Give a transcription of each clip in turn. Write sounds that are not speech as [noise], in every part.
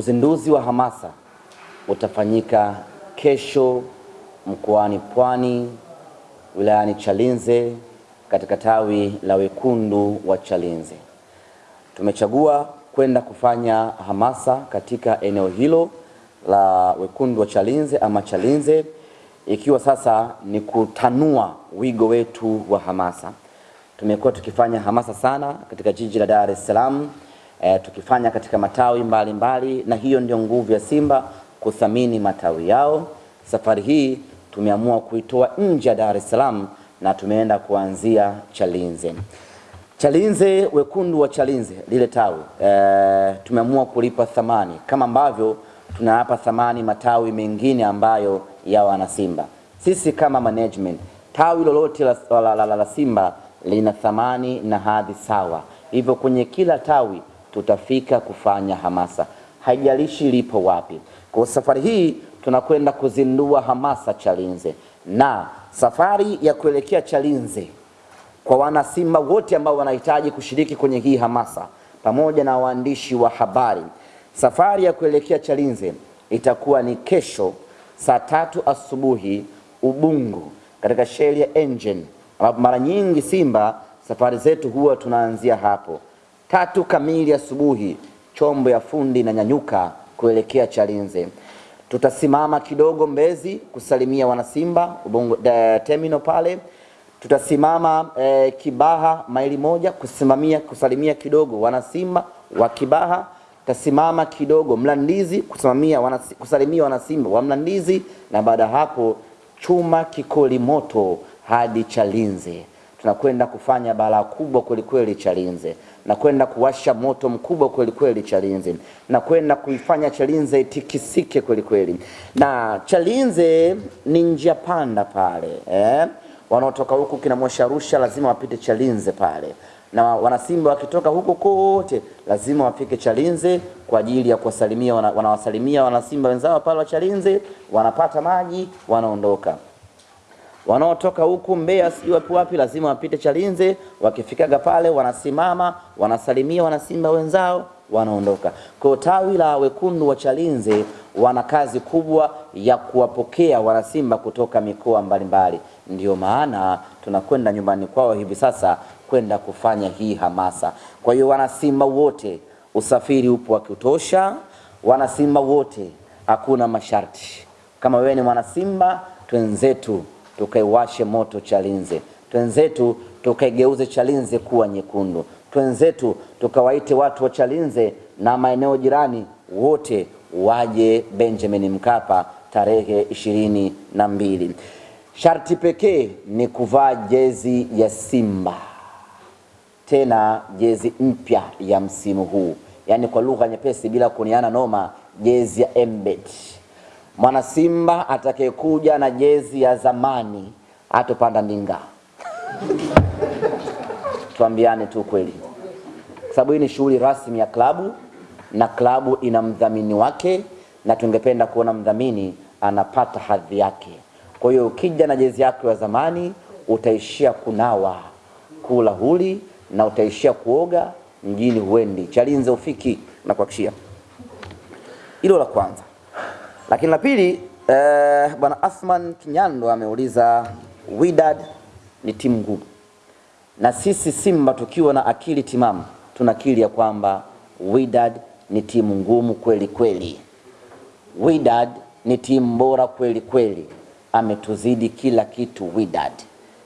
Uzinduzi wa hamasa utafanyika kesho mkoani Pwani, wilayani Chalinze, katika tawi la wekundu wa Chalinze. Tumechagua kwenda kufanya hamasa katika eneo hilo la wekundu wa Chalinze ama Chalinze, ikiwa sasa ni kutanua wigo wetu wa hamasa. Tumekuwa tukifanya hamasa sana katika jiji la Dar es Salaam e, tukifanya katika matawi mbalimbali mbali, na hiyo ndio nguvu ya Simba kuthamini matawi yao. Safari hii tumeamua kuitoa nje ya Dar es Salaam na tumeenda kuanzia Chalinze. Chalinze, wekundu wa Chalinze, lile tawi e, tumeamua kulipa thamani kama ambavyo tunawapa thamani matawi mengine ambayo ya wana Simba. Sisi kama management, tawi lolote la, la, la, la, la Simba lina thamani na hadhi sawa, hivyo kwenye kila tawi tutafika kufanya hamasa, haijalishi lipo wapi. Kwa safari hii tunakwenda kuzindua hamasa Chalinze, na safari ya kuelekea Chalinze kwa wana Simba wote ambao wanahitaji kushiriki kwenye hii hamasa pamoja na waandishi wa habari, safari ya kuelekea Chalinze itakuwa ni kesho saa tatu asubuhi Ubungo, katika sheli ya Engine, ambapo mara nyingi Simba safari zetu huwa tunaanzia hapo tatu kamili asubuhi, chombo ya fundi na nyanyuka kuelekea Chalinze. Tutasimama kidogo Mbezi kusalimia wanasimba Ubungo terminal pale. Tutasimama eh, Kibaha maili moja kusimamia kusalimia kidogo wanasimba wa Kibaha. Tutasimama kidogo Mlandizi kusimamia wanasi, kusalimia wanasimba wa Mlandizi, na baada hapo chuma kikoli moto hadi Chalinze. Tunakwenda kufanya balaa kubwa kwelikweli Chalinze na kwenda kuwasha moto mkubwa kwelikweli kweli Chalinze na kwenda kuifanya Chalinze itikisike kwelikweli. kweli. Na Chalinze ni njia panda pale eh? Wanaotoka huku kina Arusha lazima wapite Chalinze pale, na wanasimba wakitoka huko kote lazima wafike Chalinze kwa ajili ya kuwasalimia, wanawasalimia wanasimba wenzao pale wa Chalinze, wanapata maji, wanaondoka wanaotoka huku Mbeya sijui wapi wapi, lazima wapite Chalinze. Wakifikaga pale wanasimama, wanasalimia wanasimba wenzao, wanaondoka. Kwa tawi la wekundu wa Chalinze wana kazi kubwa ya kuwapokea wanasimba kutoka mikoa mbalimbali. Ndio maana tunakwenda nyumbani kwao hivi sasa kwenda kufanya hii hamasa. Kwa hiyo wanasimba wote, usafiri upo wa kutosha. Wanasimba wote, hakuna masharti. Kama wewe ni mwanasimba, twenzetu tukaiwashe moto Chalinze, twenzetu tukaigeuze Chalinze kuwa nyekundu, twenzetu tukawaite watu wa Chalinze na maeneo jirani wote waje Benjamin Mkapa tarehe ishirini na mbili. Sharti pekee ni kuvaa jezi ya Simba, tena jezi mpya ya msimu huu, yaani kwa lugha nyepesi, bila kuniana noma, jezi ya Embet. Mwana Simba atakayekuja na jezi ya zamani atopanda ndinga. [laughs] Tuambiane tu kweli, sababu hii ni shughuli rasmi ya klabu na klabu ina mdhamini wake, na tungependa kuona mdhamini anapata hadhi yake. Kwa hiyo ukija na jezi yako ya zamani utaishia kunawa, kula huli na utaishia kuoga, mjini huendi, Chalinze ufiki na kuhakishia. Hilo la kwanza. Lakini la pili eh, bwana Athman Kinyando ameuliza Wydad ni timu ngumu, na sisi Simba tukiwa na akili timamu tunakiri ya kwamba Wydad ni timu ngumu kweli kweli. Wydad ni timu bora kweli kweli, ametuzidi kila kitu Wydad,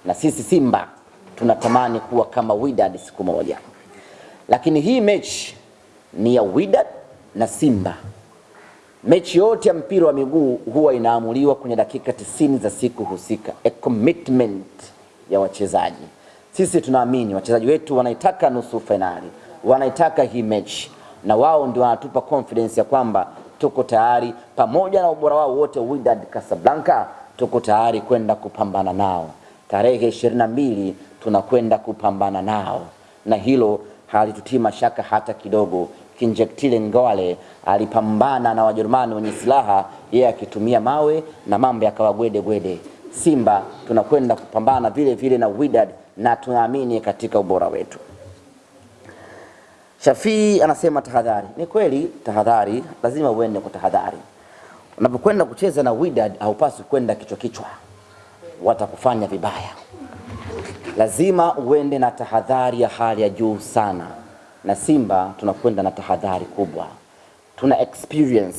na sisi Simba tunatamani kuwa kama Wydad siku moja, lakini hii mechi ni ya Wydad na Simba. Mechi yote ya mpira wa miguu huwa inaamuliwa kwenye dakika tisini za siku husika, a commitment ya wachezaji. Sisi tunaamini wachezaji wetu wanaitaka nusu fainali, wanaitaka hii mechi, na wao ndio wanatupa confidence ya kwamba tuko tayari, pamoja na ubora wao wote, Wydad Casablanca, tuko tayari kwenda kupambana nao. Tarehe ishirini na mbili tunakwenda kupambana nao, na hilo halitutii mashaka hata kidogo. Kinjektile Ngwale alipambana na Wajerumani wenye silaha, yeye akitumia mawe na mambo yakawa gwede gwede. Simba tunakwenda kupambana vile vile na Wydad na tunaamini katika ubora wetu. Shafii anasema tahadhari. Ni kweli, tahadhari, lazima uende kwa tahadhari. Unapokwenda kucheza na Wydad haupaswi kwenda kichwa kichwa, watakufanya vibaya. Lazima uende na tahadhari ya hali ya juu sana, na Simba tunakwenda na tahadhari kubwa, tuna experience.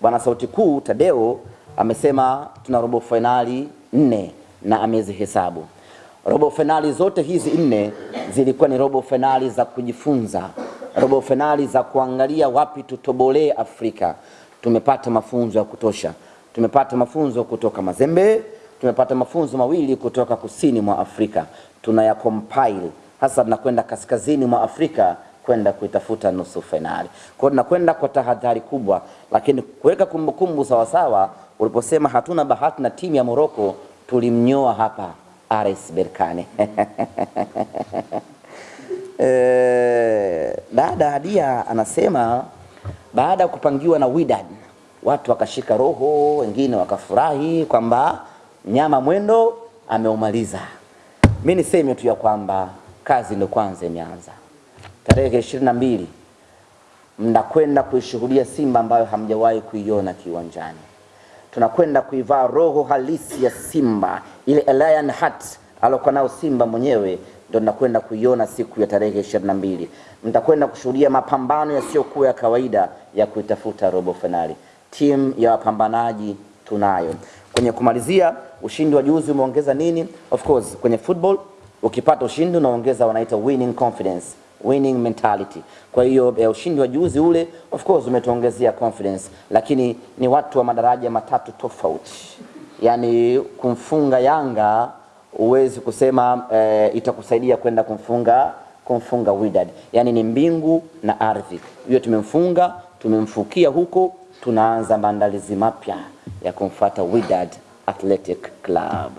Bwana Sauti Kuu Tadeo amesema tuna robo fainali nne na amezihesabu. Robo fainali zote hizi nne zilikuwa ni robo fainali za kujifunza, robo fainali za kuangalia wapi tutobolee Afrika. Tumepata mafunzo ya kutosha, tumepata mafunzo kutoka Mazembe, tumepata mafunzo mawili kutoka kusini mwa Afrika, tunaya compile hasa, tunakwenda kaskazini mwa Afrika kwenda kuitafuta nusu fainali. Kwa hiyo tunakwenda kwa tahadhari kubwa, lakini kuweka kumbukumbu sawasawa. Uliposema hatuna bahati na timu ya Morocco, tulimnyoa hapa RS Berkane. [laughs] Eh, dada Hadia anasema baada ya kupangiwa na Wydad watu wakashika roho, wengine wakafurahi kwamba mnyama mwendo ameumaliza. Mi niseme tu ya kwamba kazi ndio kwanza imeanza. Tarehe ishirini na mbili mnakwenda kuishuhudia Simba ambayo hamjawahi kuiona kiwanjani tunakwenda kuivaa roho halisi ya Simba, ile lion heart alokuwa nao Simba mwenyewe, ndo nakwenda kuiona siku ya tarehe ishirini na mbili. Mtakwenda kushuhudia mapambano yasiyokuwa ya kawaida ya kuitafuta robo finali. Timu ya wapambanaji tunayo. Kwenye kumalizia, ushindi wa juzi umeongeza nini? Of course, kwenye football ukipata ushindi unaongeza wanaita winning confidence winning mentality. Kwa hiyo eh, ushindi wa juzi ule of course umetuongezea confidence, lakini ni watu wa madaraja matatu tofauti. yani kumfunga Yanga huwezi kusema eh, itakusaidia kwenda kumfunga kumfunga Wydad, yaani ni mbingu na ardhi. Hiyo tumemfunga, tumemfukia huko, tunaanza maandalizi mapya ya kumfuata Wydad Athletic Club.